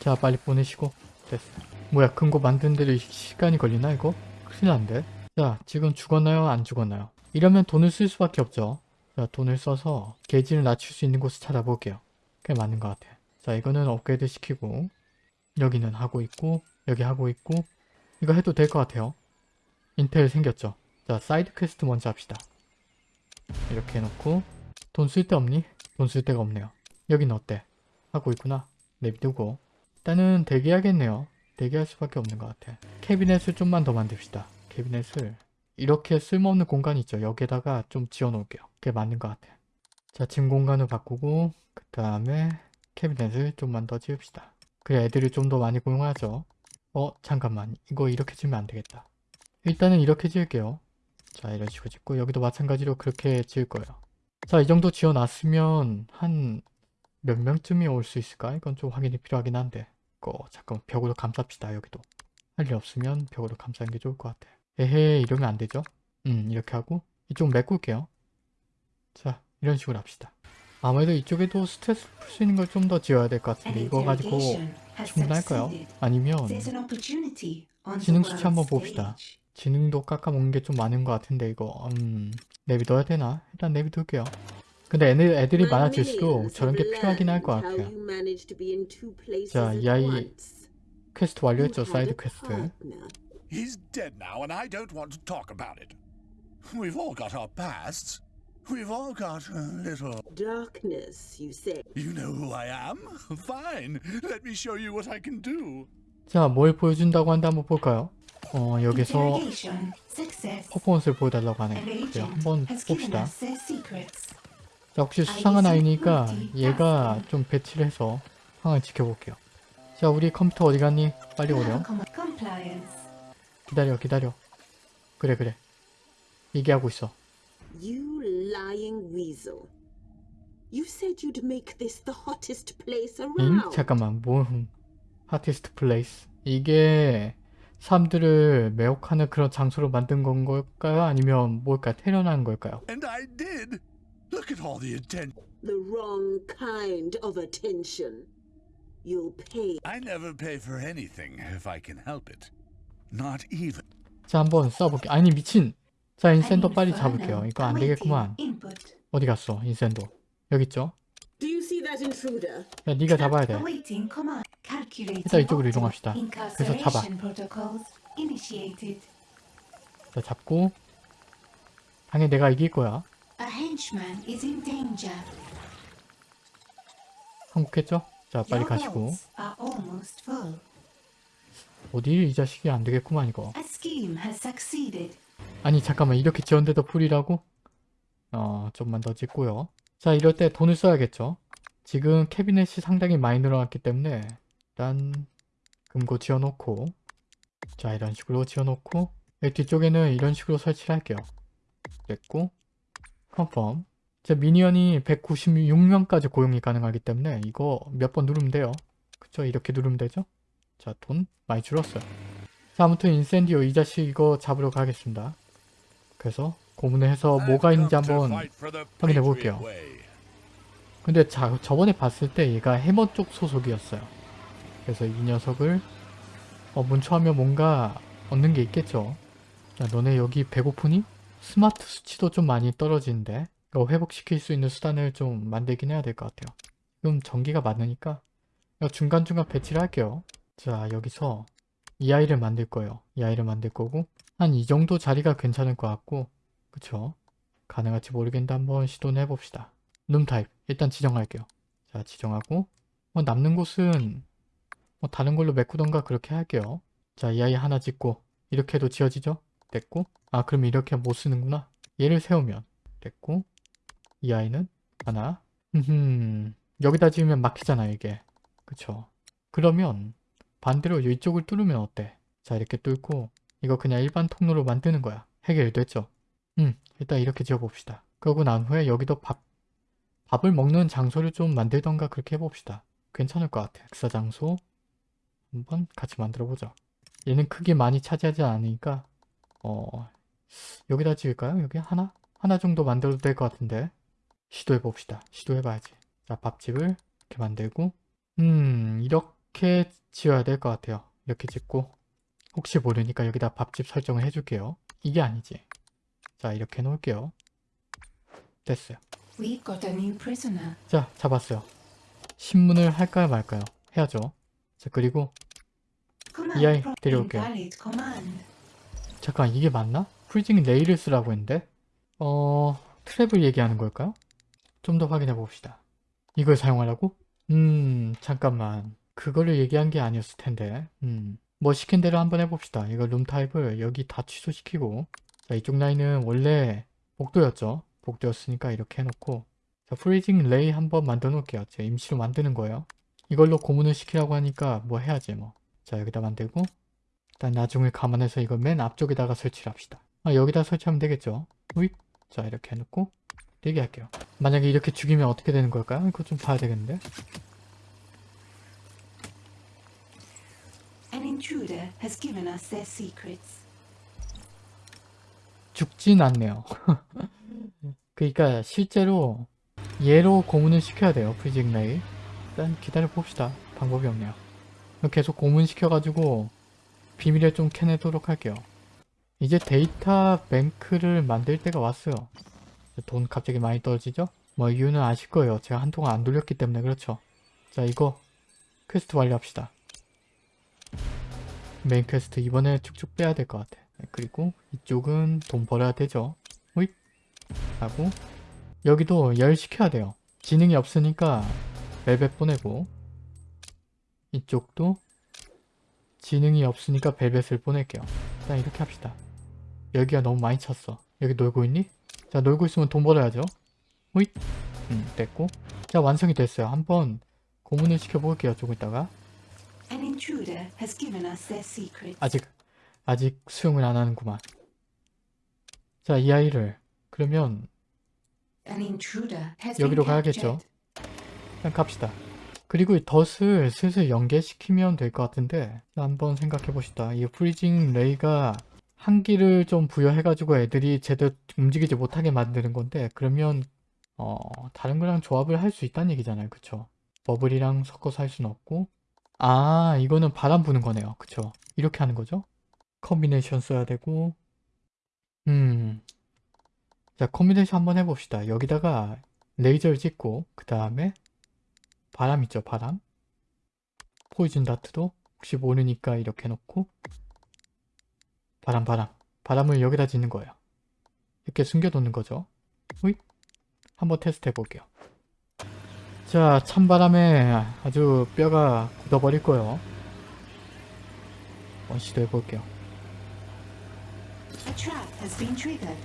자 빨리 보내시고 됐어 뭐야 금고 만드는 데도 시간이 걸리나 이거? 큰일 난데 자 지금 죽었나요 안 죽었나요 이러면 돈을 쓸 수밖에 없죠 자 돈을 써서 게이지를 낮출 수 있는 곳을 찾아볼게요 그게 맞는 것 같아 자 이거는 업그레이드 시키고 여기는 하고 있고 여기 하고 있고 이거 해도 될 것 같아요 인텔 생겼죠 자 side quest 먼저 합시다 이렇게 해놓고 돈 쓸 데 없니? 돈 쓸 데가 없네요 여긴 어때? 하고 있구나 내비두고 일단은 대기하겠네요. 대기할 수밖에 없는 것 같아. 캐비넷을 좀만 더 만듭시다. 캐비넷을 이렇게 쓸모없는 공간 있죠. 여기에다가 좀 지어놓을게요. 그게 맞는 것 같아. 자, 짐 공간을 바꾸고 그 다음에 캐비넷을 좀만 더 지읍시다. 그래 애들을 좀더 많이 고용하죠. 어 잠깐만 이거 이렇게 지으면 안 되겠다. 일단은 이렇게 지을게요. 자 이런 식으로 짓고 여기도 마찬가지로 그렇게 지을 거예요. 자 이 정도 지어놨으면 한 몇 명쯤이 올 수 있을까? 이건 좀 확인이 필요하긴 한데 이거 잠깐 벽으로 감쌉시다 여기도 할 일 없으면 벽으로 감싸는 게 좋을 것 같아 에헤 이러면 안 되죠 음 이렇게 하고 이쪽 메꿀게요 자 이런 식으로 합시다 아무래도 이쪽에도 스트레스 풀 수 있는 걸 좀 더 지어야 될 것 같은데 이거 가지고 충분할까요? 아니면 지능 수치 한번 봅시다. 지능도 깎아먹는 게 좀 많은 것 같은데 이거 음 내비둬야 되나? 일단 내비둘게요 근데 애들, 애들이 많아질수록 저런 게 필요하긴 할 것 같아요 자, 이 아이. 퀘스트 완료했죠 side quest. He's dead now, and I don't want to talk about it. We've all got our pasts. We've all got a little. Darkness, you say. You know who I am? Fine. Let me show you what I can do. 자, 뭘 보여준다고 한데 한번 볼까요? 어, 여기서. 퍼포먼스를 보여달라고 하네요. 그래요, 한번 봅시다. 자, 혹시 수상한 아이니까 얘가 좀 배치를 해서 상황을 지켜볼게요. 자, 우리 컴퓨터 어디 갔니? 빨리 오렴. 기다려, 기다려. 그래, 그래. 얘기하고 있어. You lying weasel. You said you'd make this the hottest place 응? around. 잠깐만, 뭐, 하티스트 플레이스. 이게 사람들을 매혹하는 그런 장소로 만든 건 걸까요? 아니면 뭘까? 태어난 걸까요? And I did. Look at all the attention. The wrong kind of attention. You'll pay. I never pay for anything if I can help it. Not even. 자, 한번 써볼게. 아니, 미친! 자, 인센도 빨리 잡을게요. 이거 안 awaiting 되겠구만. Input. 어디 갔어, 인센도? 여기 있죠? Do you see that intruder? 야, 네가 잡아야 돼. 일단 이쪽으로 이동합시다. 그래서 잡아. 자, 잡고. 당연히 내가 이길 거야. A henchman is in danger. 한국했죠? 자, 빨리 가시고. 어디 이 자식이 안 되겠구만, 이거. 아니, 잠깐만. 이렇게 지었는데도 full이라고? 어, 좀만 더 짓고요. 자, 이럴 때 돈을 써야겠죠? 지금 캐비넷이 상당히 많이 늘어났기 때문에 일단 금고 지어놓고 자, 이런 식으로 지어놓고 뒤쪽에는 이런 식으로 설치를 할게요. 됐고 confirm 제 minion이 196명까지 고용이 가능하기 때문에 이거 몇 번 누르면 돼요. 그쵸? 이렇게 누르면 되죠? 자, 돈 많이 줄었어요. 자, 아무튼 인센디오 이 자식 이거 잡으러 가겠습니다. 그래서 고문을 해서 뭐가 있는지 한번 확인해 볼게요. 근데 자, 저번에 봤을 때 얘가 해머 쪽 소속이었어요. 그래서 이 녀석을 어, 문초하면 뭔가 얻는 게 있겠죠. 야, 너네 여기 배고프니? 스마트 수치도 좀 많이 떨어지는데 이거 회복시킬 수 있는 수단을 좀 만들긴 해야 될 것 같아요. 지금 전기가 많으니까 중간중간 배치를 할게요. 자 여기서 이 아이를 만들 거예요. 이 아이를 만들 거고 한 이 정도 자리가 괜찮을 것 같고 그쵸? 가능할지 모르겠는데 한번 시도는 해봅시다. room type 일단 지정할게요. 자 지정하고 뭐 남는 곳은 뭐 다른 걸로 메꾸던가 그렇게 할게요. 자 이 아이 하나 짓고 이렇게 해도 지어지죠? 됐고 아 그럼 이렇게 못 쓰는구나. 얘를 세우면 됐고 이 아이는 하나 음 여기다 지으면 막히잖아 이게 그쵸? 그러면 반대로 이쪽을 뚫으면 어때? 자 이렇게 뚫고 이거 그냥 일반 통로로 만드는 거야. 해결됐죠? 음 일단 이렇게 지어봅시다. 그러고 난 후에 여기도 밥 밥을 먹는 장소를 좀 만들던가 그렇게 해봅시다. 괜찮을 것 같아. 식사 장소 한번 같이 만들어보자. 얘는 크게 많이 차지하지 않으니까 어 여기다 지을까요? 여기 하나? 하나 정도 만들어도 될 것 같은데 시도해봅시다. 시도해봐야지. 자 밥집을 이렇게 만들고 음 이렇게 지어야 될 것 같아요. 이렇게 짓고 혹시 모르니까 여기다 밥집 설정을 해줄게요. 이게 아니지. 자 이렇게 해놓을게요. 됐어요. 자, 잡았어요. 신문을 할까요 말까요? 해야죠. 자, 그리고 Command 아이 데려올게요. 잠깐 이게 맞나? freezing ray를 쓰라고 했는데 어... trap을 얘기하는 걸까요? 좀 더 확인해 봅시다. 이걸 사용하라고? 음... 잠깐만 그거를 얘기한 게 아니었을 텐데 음... 뭐 시킨 대로 한번 해봅시다. 이거 room type을 여기 다 취소시키고 자 이쪽 라인은 원래 복도였죠. 복도였으니까 이렇게 해놓고 자 freezing ray 한번 만들어 놓을게요. 제가 임시로 만드는 거예요. 이걸로 고문을 시키라고 하니까 뭐 해야지 뭐. 자 여기다 만들고 일단 나중을 감안해서 이걸 맨 앞쪽에다가 설치를 합시다. 아, 여기다 설치하면 되겠죠. 우익. 자, 이렇게 해놓고 대기할게요. 만약에 이렇게 죽이면 어떻게 되는 걸까요? 이거 좀 봐야 되겠는데. An intruder has given us their secrets. 죽진 않네요. 그러니까 실제로 얘로 고문을 시켜야 돼요. freezing ray. 일단 기다려 봅시다. 방법이 없네요. 계속 고문 시켜가지고 비밀을 좀 캐내도록 할게요. 이제 데이터 뱅크를 만들 때가 왔어요. 돈 갑자기 많이 떨어지죠? 뭐 이유는 아실 거예요. 제가 한동안 안 돌렸기 때문에 그렇죠. 자 이거 퀘스트 완료합시다. 메인 퀘스트 이번에 쭉쭉 빼야 될 것 같아. 네, 그리고 이쪽은 돈 벌어야 되죠. 호잇 하고 여기도 일 시켜야 돼요. 지능이 없으니까 벨벳 보내고 이쪽도 지능이 없으니까 valet을 보낼게요. 일단 이렇게 합시다. 여기가 너무 많이 찼어. 여기 놀고 있니? 자 놀고 있으면 돈 벌어야죠. 호잇 음 됐고 자 완성이 됐어요. 한번 고문을 시켜볼게요. 조금 있다가 An intruder has given us their secrets. 아직 아직 수용을 안 하는구만. 자 이 아이를 그러면 여기로 가야겠죠. 그냥 갑시다. 그리고 이 덫을 슬슬 연계시키면 될 것 같은데 한번 생각해 봅시다. 이 freezing ray가 한기를 좀 부여해가지고 애들이 제대로 움직이지 못하게 만드는 건데 그러면 어 다른 거랑 조합을 할 수 있다는 얘기잖아요. 그쵸? bubble이랑 섞어서 할 수는 없고 아 이거는 바람 부는 거네요. 그쵸? 이렇게 하는 거죠? combination 써야 되고 음. 자 combination 한번 해봅시다. 여기다가 레이저를 찍고 그 다음에 바람 있죠 바람 poison dart도 혹시 모르니까 이렇게 놓고 바람 바람 바람을 여기다 짓는 거예요 이렇게 숨겨놓는 거죠 호잇 한번 테스트 해볼게요 자 찬바람에 아주 뼈가 굳어버릴 거예요 한번 시도해 볼게요 been triggered.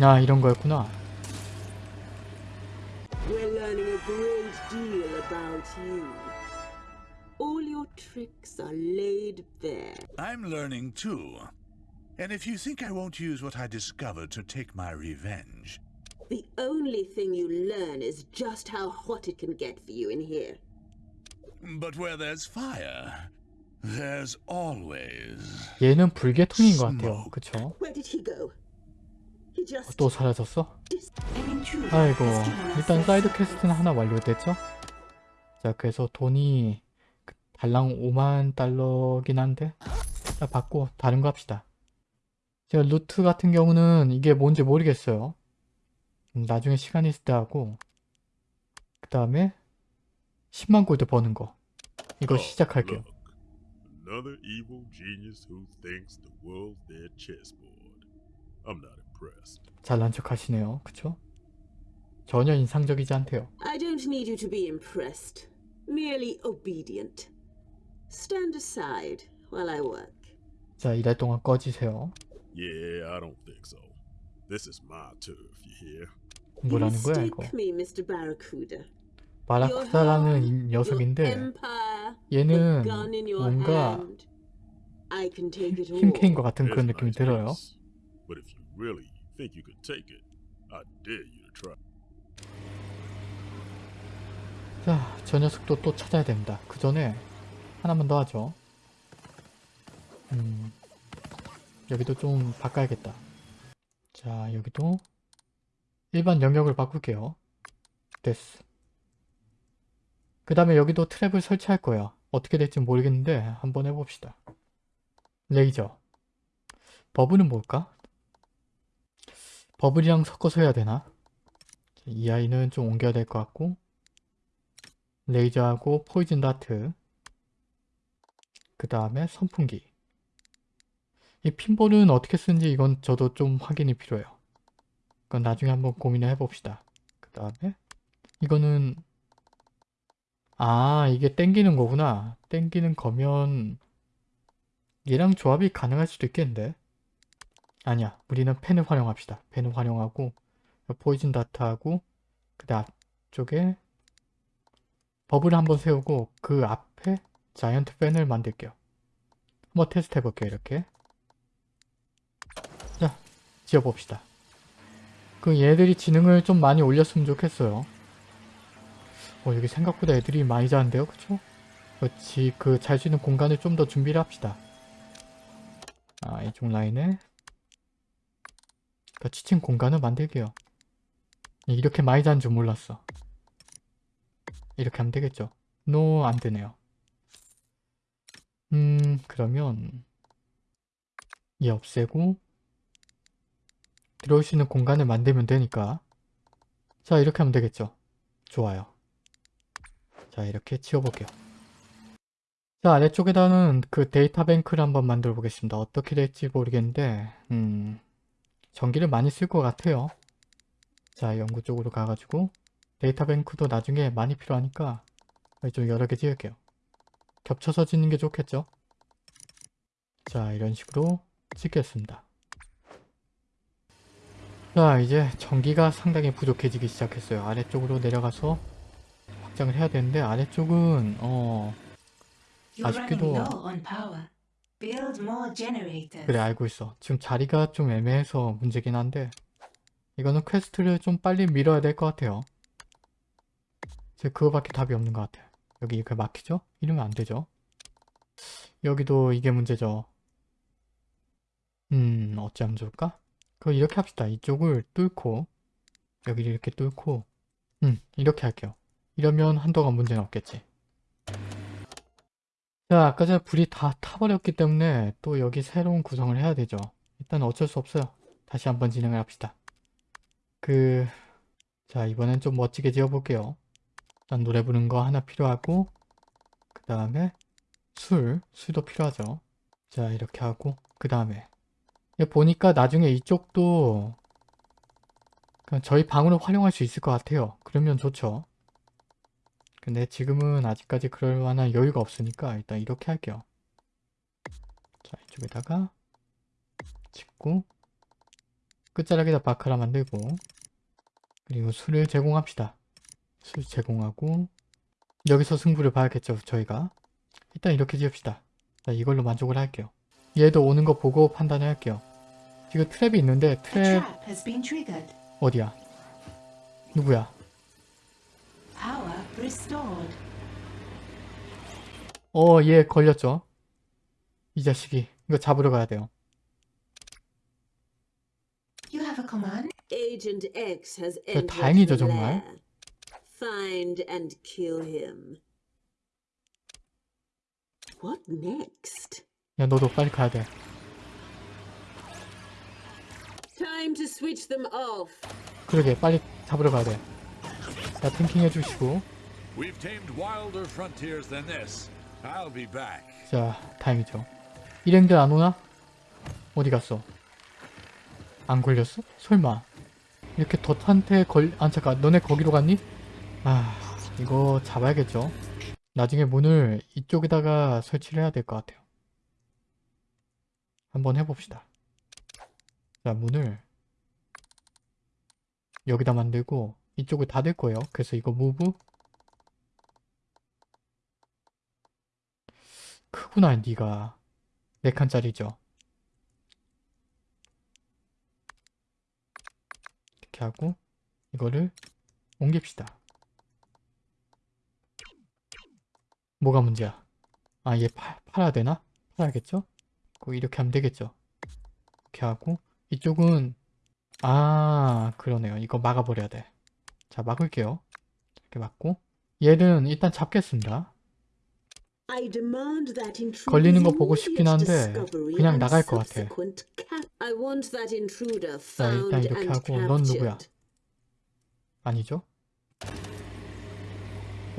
아 이런 거였구나. All your tricks are laid bare. I'm learning too. And if you think I won't use what I discovered to take my revenge, The only thing you learn is just how hot it can get for you in here. But where there's fire, there's always. 얘는 불계통인 것 같아요. 그쵸? Where did he go? He just 또 사라졌어? 아이고 일단. 사이드 퀘스트는 하나 완료됐죠? 자 그래서 돈이 그 달랑 5만 달러긴 한데 자 받고 다른 거 합시다 제가 루트 같은 경우는 이게 뭔지 모르겠어요 음, 나중에 시간 있을 때 하고 그 다음에 10만 골드 버는 거 이거 Oh, 시작할게요. Another evil genius who thinks the world's their chessboard. I'm not impressed. 잘난 척 하시네요 그쵸? 전혀 인상적이지 않대요 I don't need you to be impressed. Merely obedient. Stand aside while I work. 자 일할 동안 꺼지세요 Yeah, I don't think so. This is my turf, you hear? 뭐라는 거야 이거 your 녀석인데 얘는 뭔가. 힘캐인 것 같은 그런 느낌이 들어요. 자, 저 녀석도 또 찾아야 됩니다. 그 전에 하나만 더 하죠. 음, 여기도 좀 바꿔야겠다. 자, 여기도 일반 영역을 바꿀게요. 됐어. 그 다음에 여기도 트랩을 설치할 거예요. 어떻게 될지 모르겠는데 한번 해봅시다. 레이저. 버블은 뭘까? 버블이랑 섞어서 해야 되나? 이 아이는 좀 옮겨야 될 것 같고 레이저하고 포이즌 다트 그 다음에 선풍기 이 핀볼은 어떻게 쓰는지 이건 저도 좀 확인이 필요해요 그건 나중에 한번 고민을 해봅시다 그 다음에 이거는 아 이게 땡기는 거구나 땡기는 거면 얘랑 조합이 가능할 수도 있겠는데 아니야 우리는 펜을 활용합시다 펜을 활용하고 포이즌 다트하고 그 다음 앞쪽에 버블을 한번 세우고 그 앞에 자이언트 팬을 만들게요. 한번 테스트 해볼게요. 이렇게. 자, 지어봅시다. 그 얘들이 지능을 좀 많이 올렸으면 좋겠어요. 어, 여기 생각보다 애들이 많이 자는데요. 그쵸? 그렇지. 그 잘 수 있는 공간을 좀 더 준비를 합시다. 아, 이쪽 라인에 그 지친 공간을 만들게요. 이렇게 많이 자는 줄 몰랐어. 이렇게 하면 되겠죠. 노, 안 되네요. 음, 그러면 얘 없애고 들어올 수 있는 공간을 만들면 되니까 자, 이렇게 하면 되겠죠. 좋아요. 자, 이렇게 지워볼게요. 자, 아래쪽에다는 그 데이터 뱅크를 한번 만들어 보겠습니다. 어떻게 될지 모르겠는데 음, 전기를 많이 쓸 것 같아요. 자, 연구 쪽으로 가가지고 데이터 뱅크도 나중에 많이 필요하니까 좀 여러 개 지을게요. 겹쳐서 짓는 게 좋겠죠? 자, 이런 식으로 짓겠습니다. 자, 이제 전기가 상당히 부족해지기 시작했어요. 아래쪽으로 내려가서 확장을 해야 되는데 아래쪽은 어 아쉽게도-. 그래 알고 있어. 지금 자리가 좀 애매해서 문제긴 한데 이거는 퀘스트를 좀 빨리 밀어야 될 것 같아요. 이제 그거밖에 답이 없는 것 같아요. 여기 이렇게 막히죠? 이러면 안 되죠. 여기도 이게 문제죠. 음 어찌하면 좋을까? 그거 이렇게 합시다. 이쪽을 뚫고 여기를 이렇게 뚫고 음 이렇게 할게요. 이러면 한동안 문제는 없겠지. 자, 아까 전에 불이 다 타버렸기 때문에 또 여기 새로운 구성을 해야 되죠. 일단 어쩔 수 없어요. 다시 한번 진행을 합시다. 그... 자, 이번엔 좀 멋지게 지어볼게요. 일단 노래 부르는 거 하나 필요하고 그 다음에 술, 술도 필요하죠. 자, 이렇게 하고 그 다음에 보니까 나중에 이쪽도 저희 방으로 활용할 수 있을 것 같아요. 그러면 좋죠. 근데 지금은 아직까지 그럴 만한 여유가 없으니까 일단 이렇게 할게요. 자, 이쪽에다가 짓고 끝자락에다 바카라 만들고 그리고 술을 제공합시다. 술 제공하고 여기서 승부를 봐야겠죠, 저희가. 일단 이렇게 지읍시다. 자, 이걸로 만족을 할게요. 얘도 오는 거 보고 판단을 할게요. 지금 트랩이 있는데 트랩. 어디야? 누구야? 어, 얘 걸렸죠? 이 자식이. 이거 잡으러 가야 돼요. You have a command? Agent X has 저 다행이죠, 정말. Find and kill him. What next? 야, 너도 빨리 가야 돼. Time to switch them off. 그러게, 빨리 잡으러 가야 돼. 자, 탱킹 해주시고. We've tamed wilder frontiers than this. I'll be back. 자, 다행이죠. 일행들 안 오나? 어디 갔어? 안 걸렸어? 설마. 이렇게 덫한테 걸... 아, 잠깐. 너네 거기로 갔니? 아, 이거 잡아야겠죠. 나중에 문을 이쪽에다가 설치를 해야 될 것 같아요. 한번 해봅시다. 자, 문을 여기다 만들고 이쪽을 닫을 거예요. 그래서 이거 무브 크구나 니가 4칸짜리죠 이렇게 하고 이거를 옮깁시다 뭐가 문제야 아 얘 팔아야 되나? 팔아야겠죠? 그 이렇게 하면 되겠죠 이렇게 하고 이쪽은 아 그러네요 이거 막아버려야 돼자 막을게요 이렇게 막고 얘는 일단 잡겠습니다 걸리는 거 보고 싶긴 한데 그냥 나갈 것 같아. 자, 일단 이렇게 하고 넌 누구야? 아니죠?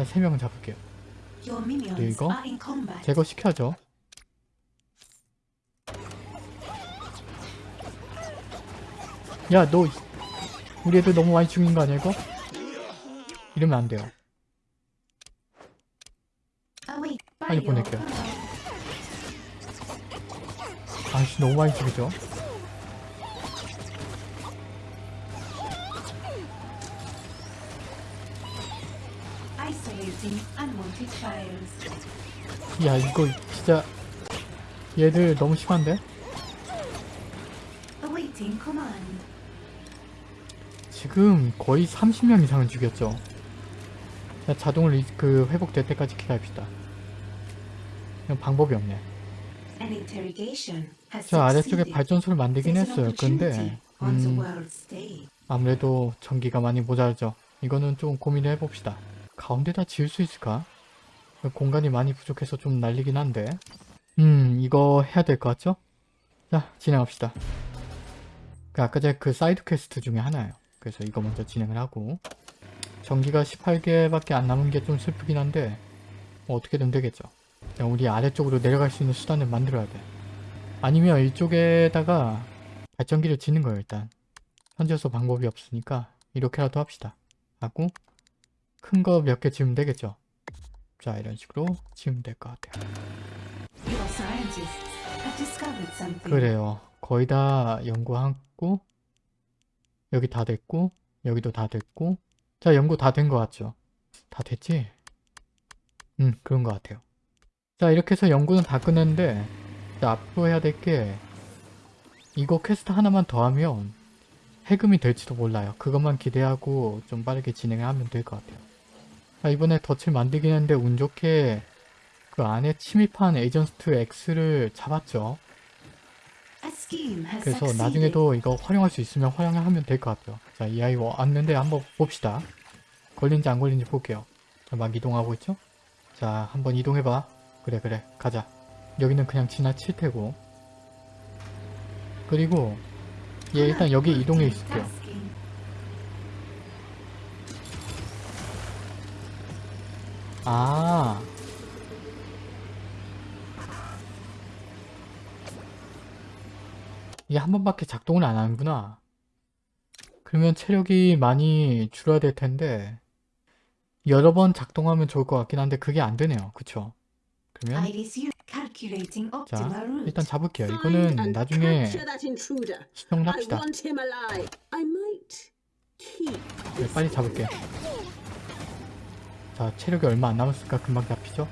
세 명은 잡을게요. Your minions 이거? 제거시켜야 야, 너 우리 애들 너무 많이 죽인 거 아니야, 이거? 이러면 안 돼요. 빨리 보낼게요. 아씨, 너무 많이 죽이죠? 야, 이거 진짜 얘들 너무 심한데? 지금 거의 30명 이상은 죽였죠. 자, 리- 그 회복될 때까지 기다립시다. 방법이 없네. 저 아래쪽에. 발전소를 만들긴 했어요. 근데 음. 아무래도 전기가 많이 모자르죠. 이거는 좀 고민을 해봅시다. 가운데다 지을 수 있을까? 공간이 많이 부족해서 좀 난리긴 한데 음 이거 해야 될 것 같죠? 자 진행합시다. 그 아까 전에 그 사이드 퀘스트 중에 하나예요. 그래서 이거 먼저 진행을 하고 전기가 18개밖에 안 남은 게 좀 슬프긴 한데 뭐 어떻게든 되겠죠. 그냥 우리 아래쪽으로 내려갈 수 있는 수단을 만들어야 돼. 아니면 이쪽에다가 발전기를 짓는 거예요 일단. 현재서 방법이 없으니까 이렇게라도 합시다. 하고 큰 거 몇 개 지으면 되겠죠. 자 이런 식으로 지으면 될 것 같아요. 그래요. 거의 다 연구하고 여기 다 됐고 여기도 다 됐고 자 연구 다 된 것 같죠? 다 됐지? 음 그런 것 같아요. 자 이렇게 해서 연구는 다 끝냈는데 자, 앞으로 해야 될 게 이거 퀘스트 하나만 더 하면 해금이 될지도 몰라요. 그것만 기대하고 좀 빠르게 진행을 하면 될 것 같아요. 자, 이번에 덫을 만들긴 했는데 운 좋게 그 안에 침입한 에이전트 X를 잡았죠. 그래서. 나중에도 이거 활용할 수 있으면 활용하면 될 것 같아요. 자, 이 아이 왔는데 한번 봅시다. 걸린지 안 걸린지 볼게요. 자, 막 이동하고 있죠? 자, 한번 이동해봐. 그래, 그래. 가자. 여기는 그냥 지나칠 테고. 그리고 얘 일단 여기 이동해 있을게요. 아. 이게 한 번밖에 작동을 안 하는구나. 그러면 체력이 많이 줄어야 될 텐데 여러 번 작동하면 좋을 것 같긴 한데 그게 안 되네요. 그쵸? 그러면 자. 일단 잡을게요. 이거는 나중에 I 합시다. 네, 빨리 잡을게요. 자 체력이 얼마 안 남았으니까 금방 잡히죠?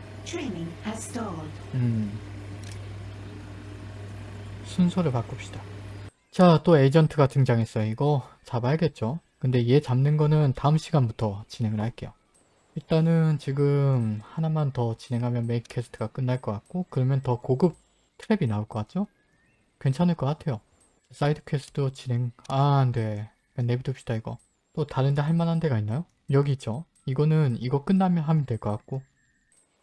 음. 순서를 바꿉시다. 자, 또 에이전트가 등장했어요. 이거 잡아야겠죠? 근데 얘 잡는 거는 다음 시간부터 진행을 할게요. 일단은 지금 하나만 더 진행하면 메인 퀘스트가 끝날 것 같고 그러면 더 고급 트랩이 나올 것 같죠? 괜찮을 것 같아요. 사이드 퀘스트 진행... 아 안돼. 내비둡시다 이거. 또 다른 데 할만한 데가 있나요? 여기 있죠? 이거는 이거 끝나면 하면 될 것 같고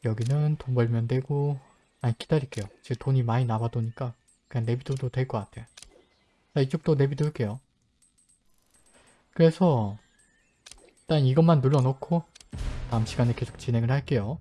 여기는 돈 벌면 되고 아니 기다릴게요. 지금 돈이 많이 남아도니까 그냥 내비둬도 될 것 같아. 자 이쪽도 내비둘게요. 그래서 일단 이것만 눌러놓고 다음 시간에 계속 진행을 할게요.